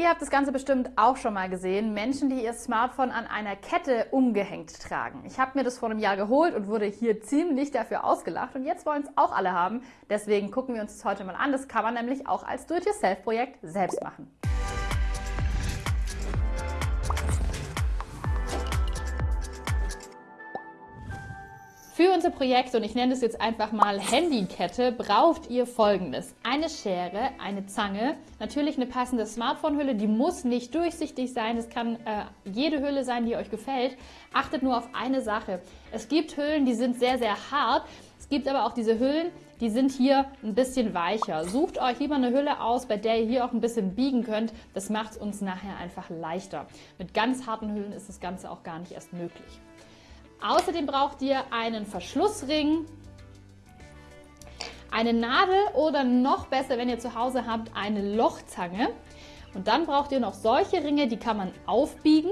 Ihr habt das Ganze bestimmt auch schon mal gesehen. Menschen, die ihr Smartphone an einer Kette umgehängt tragen. Ich habe mir das vor einem Jahr geholt und wurde hier ziemlich dafür ausgelacht. Und jetzt wollen es auch alle haben. Deswegen gucken wir uns das heute mal an. Das kann man nämlich auch als Do-it-yourself-Projekt selbst machen. Für unser Projekt, und ich nenne es jetzt einfach mal Handykette, braucht ihr folgendes. Eine Schere, eine Zange, natürlich eine passende Smartphone-Hülle, die muss nicht durchsichtig sein, es kann äh, jede Hülle sein, die euch gefällt. Achtet nur auf eine Sache. Es gibt Hüllen, die sind sehr, sehr hart, es gibt aber auch diese Hüllen, die sind hier ein bisschen weicher. Sucht euch lieber eine Hülle aus, bei der ihr hier auch ein bisschen biegen könnt. Das macht es uns nachher einfach leichter. Mit ganz harten Hüllen ist das Ganze auch gar nicht erst möglich. Außerdem braucht ihr einen Verschlussring, eine Nadel oder noch besser, wenn ihr zu Hause habt, eine Lochzange. Und dann braucht ihr noch solche Ringe, die kann man aufbiegen.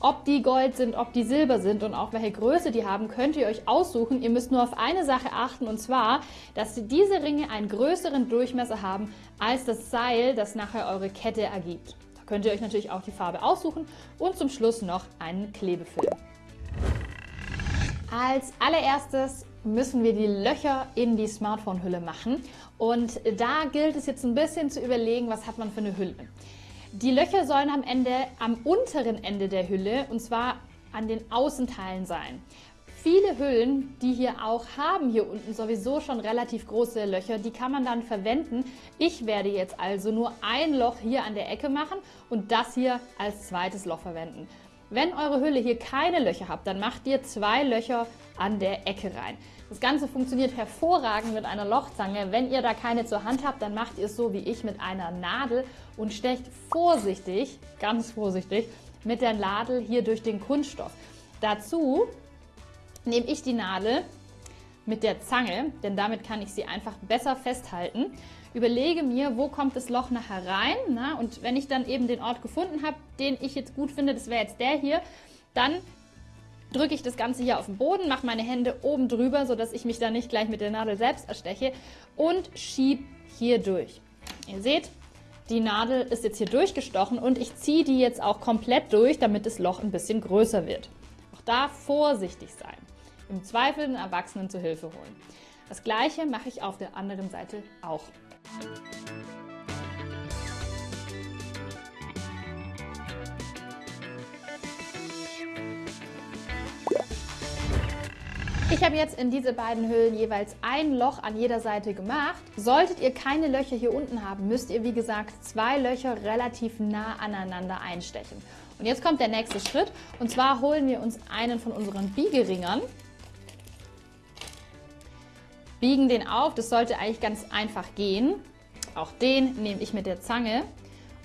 Ob die Gold sind, ob die Silber sind und auch welche Größe die haben, könnt ihr euch aussuchen. Ihr müsst nur auf eine Sache achten und zwar, dass diese Ringe einen größeren Durchmesser haben als das Seil, das nachher eure Kette ergibt. Da könnt ihr euch natürlich auch die Farbe aussuchen und zum Schluss noch einen Klebefilm. Als allererstes müssen wir die Löcher in die Smartphone-Hülle machen. Und da gilt es jetzt ein bisschen zu überlegen, was hat man für eine Hülle. Die Löcher sollen am Ende am unteren Ende der Hülle und zwar an den Außenteilen sein. Viele Hüllen, die hier auch haben, hier unten sowieso schon relativ große Löcher, die kann man dann verwenden. Ich werde jetzt also nur ein Loch hier an der Ecke machen und das hier als zweites Loch verwenden. Wenn eure Hülle hier keine Löcher habt, dann macht ihr zwei Löcher an der Ecke rein. Das Ganze funktioniert hervorragend mit einer Lochzange. Wenn ihr da keine zur Hand habt, dann macht ihr es so wie ich mit einer Nadel und stecht vorsichtig, ganz vorsichtig, mit der Nadel hier durch den Kunststoff. Dazu nehme ich die Nadel mit der Zange, denn damit kann ich sie einfach besser festhalten. Überlege mir, wo kommt das Loch nachher rein na? und wenn ich dann eben den Ort gefunden habe, den ich jetzt gut finde, das wäre jetzt der hier, dann drücke ich das Ganze hier auf den Boden, mache meine Hände oben drüber, sodass ich mich da nicht gleich mit der Nadel selbst ersteche und schiebe hier durch. Ihr seht, die Nadel ist jetzt hier durchgestochen und ich ziehe die jetzt auch komplett durch, damit das Loch ein bisschen größer wird. Auch da vorsichtig sein. Im Zweifel den Erwachsenen zu Hilfe holen. Das gleiche mache ich auf der anderen Seite auch. Ich habe jetzt in diese beiden Hüllen jeweils ein Loch an jeder Seite gemacht. Solltet ihr keine Löcher hier unten haben, müsst ihr wie gesagt zwei Löcher relativ nah aneinander einstechen. Und jetzt kommt der nächste Schritt und zwar holen wir uns einen von unseren Biegeringern biegen den auf. Das sollte eigentlich ganz einfach gehen. Auch den nehme ich mit der Zange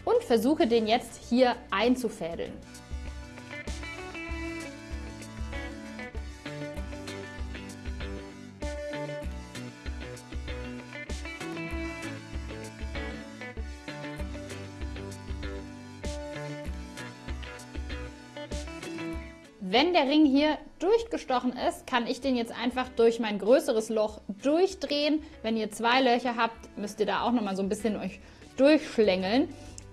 und versuche den jetzt hier einzufädeln. Wenn der Ring hier durchgestochen ist, kann ich den jetzt einfach durch mein größeres Loch durchdrehen. Wenn ihr zwei Löcher habt, müsst ihr da auch nochmal so ein bisschen euch durchschlängeln.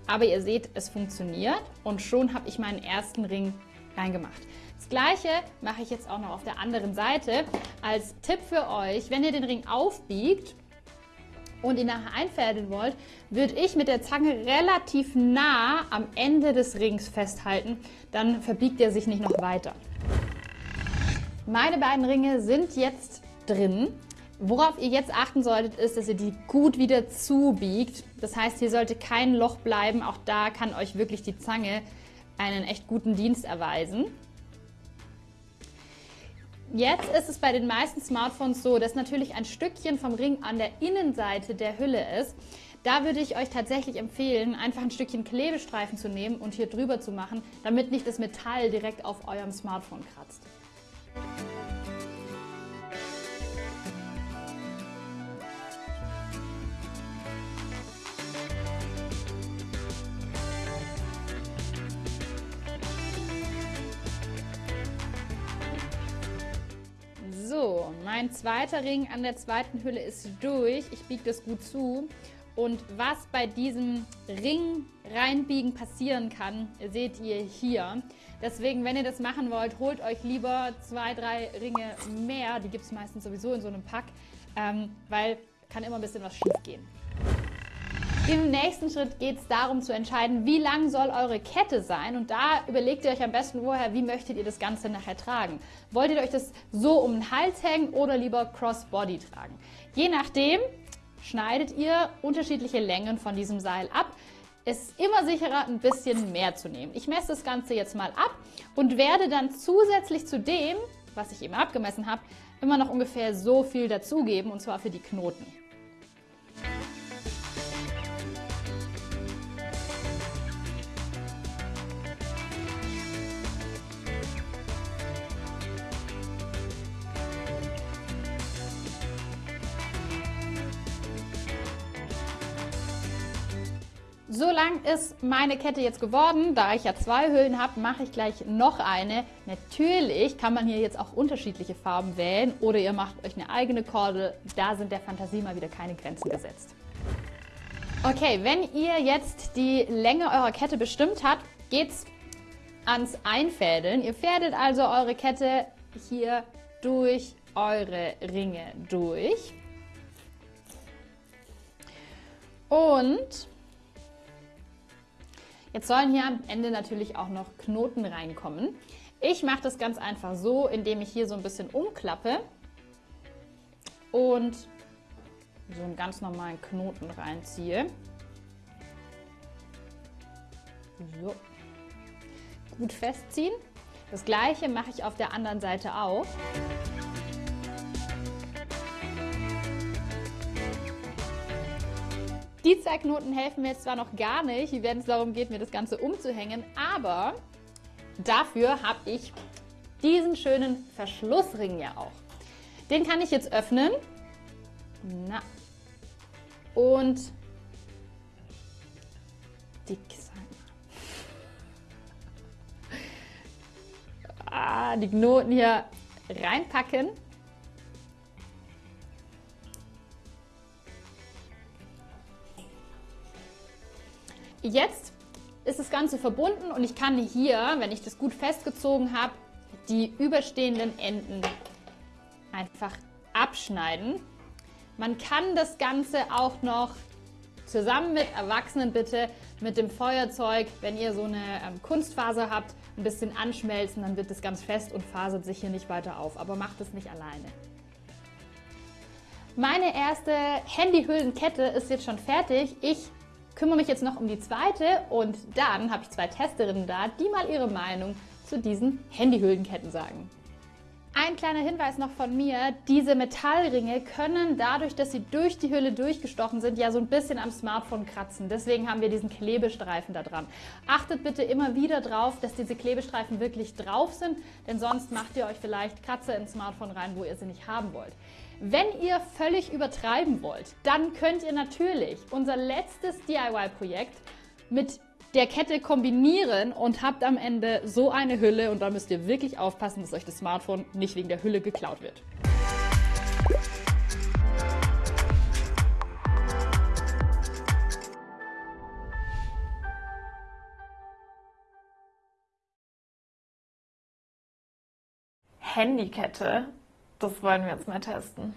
Aber ihr seht, es funktioniert und schon habe ich meinen ersten Ring reingemacht. Das gleiche mache ich jetzt auch noch auf der anderen Seite. Als Tipp für euch, wenn ihr den Ring aufbiegt, und ihn nachher einfädeln wollt, würde ich mit der Zange relativ nah am Ende des Rings festhalten, dann verbiegt er sich nicht noch weiter. Meine beiden Ringe sind jetzt drin. Worauf ihr jetzt achten solltet, ist, dass ihr die gut wieder zubiegt. Das heißt, hier sollte kein Loch bleiben. Auch da kann euch wirklich die Zange einen echt guten Dienst erweisen. Jetzt ist es bei den meisten Smartphones so, dass natürlich ein Stückchen vom Ring an der Innenseite der Hülle ist. Da würde ich euch tatsächlich empfehlen, einfach ein Stückchen Klebestreifen zu nehmen und hier drüber zu machen, damit nicht das Metall direkt auf eurem Smartphone kratzt. So, mein zweiter Ring an der zweiten Hülle ist durch. Ich biege das gut zu. Und was bei diesem Ring reinbiegen passieren kann, seht ihr hier. Deswegen, wenn ihr das machen wollt, holt euch lieber zwei, drei Ringe mehr. Die gibt es meistens sowieso in so einem Pack, ähm, weil kann immer ein bisschen was schief gehen. Im nächsten Schritt geht es darum zu entscheiden, wie lang soll eure Kette sein und da überlegt ihr euch am besten vorher, wie möchtet ihr das Ganze nachher tragen. Wollt ihr euch das so um den Hals hängen oder lieber Crossbody tragen? Je nachdem schneidet ihr unterschiedliche Längen von diesem Seil ab. Es ist immer sicherer, ein bisschen mehr zu nehmen. Ich messe das Ganze jetzt mal ab und werde dann zusätzlich zu dem, was ich eben abgemessen habe, immer noch ungefähr so viel dazugeben und zwar für die Knoten. So lang ist meine Kette jetzt geworden. Da ich ja zwei Hüllen habe, mache ich gleich noch eine. Natürlich kann man hier jetzt auch unterschiedliche Farben wählen oder ihr macht euch eine eigene Kordel. Da sind der Fantasie mal wieder keine Grenzen gesetzt. Okay, wenn ihr jetzt die Länge eurer Kette bestimmt habt, geht's ans Einfädeln. Ihr fädelt also eure Kette hier durch eure Ringe durch. Und Jetzt sollen hier am Ende natürlich auch noch Knoten reinkommen. Ich mache das ganz einfach so, indem ich hier so ein bisschen umklappe und so einen ganz normalen Knoten reinziehe. So. Gut festziehen. Das gleiche mache ich auf der anderen Seite auch. Die zwei Knoten helfen mir jetzt zwar noch gar nicht, wenn es darum geht, mir das Ganze umzuhängen, aber dafür habe ich diesen schönen Verschlussring ja auch. Den kann ich jetzt öffnen. Na. Und dick sein. Ah, die Knoten hier reinpacken. Jetzt ist das Ganze verbunden und ich kann hier, wenn ich das gut festgezogen habe, die überstehenden Enden einfach abschneiden. Man kann das Ganze auch noch zusammen mit Erwachsenen bitte mit dem Feuerzeug, wenn ihr so eine ähm, Kunstfaser habt, ein bisschen anschmelzen, dann wird das ganz fest und fasert sich hier nicht weiter auf. Aber macht es nicht alleine. Meine erste Handyhüllenkette ist jetzt schon fertig. Ich kümmere mich jetzt noch um die zweite und dann habe ich zwei Testerinnen da, die mal ihre Meinung zu diesen Handyhüllenketten sagen. Ein kleiner Hinweis noch von mir, diese Metallringe können dadurch, dass sie durch die Hülle durchgestochen sind, ja so ein bisschen am Smartphone kratzen. Deswegen haben wir diesen Klebestreifen da dran. Achtet bitte immer wieder drauf, dass diese Klebestreifen wirklich drauf sind, denn sonst macht ihr euch vielleicht Kratzer ins Smartphone rein, wo ihr sie nicht haben wollt. Wenn ihr völlig übertreiben wollt, dann könnt ihr natürlich unser letztes DIY-Projekt mit der Kette kombinieren und habt am Ende so eine Hülle und da müsst ihr wirklich aufpassen, dass euch das Smartphone nicht wegen der Hülle geklaut wird. Handykette. Das wollen wir jetzt mal testen.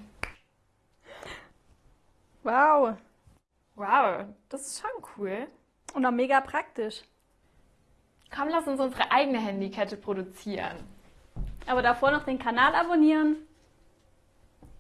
Wow. Wow, das ist schon cool. Und auch mega praktisch. Komm, lass uns unsere eigene Handykette produzieren. Aber davor noch den Kanal abonnieren